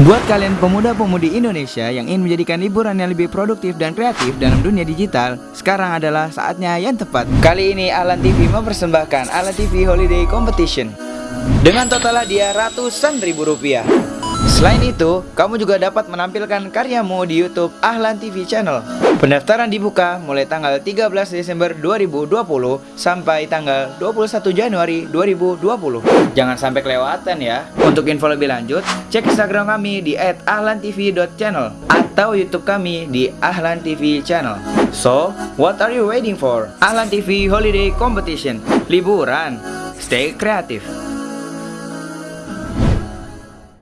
Buat kalian pemuda-pemudi Indonesia yang ingin menjadikan liburan yang lebih produktif dan kreatif dalam dunia digital, sekarang adalah saatnya yang tepat. Kali ini Alan TV mempersembahkan Alan TV Holiday Competition dengan total hadiah ratusan ribu rupiah. Selain itu, kamu juga dapat menampilkan karyamu di YouTube Ahlan TV Channel. Pendaftaran dibuka mulai tanggal 13 Desember 2020 sampai tanggal 21 Januari 2020. Jangan sampai kelewatan ya. Untuk info lebih lanjut, cek Instagram kami di @ahlantv.channel atau YouTube kami di Ahlan TV Channel. So, what are you waiting for? Ahlan TV Holiday Competition. Liburan. Stay kreatif.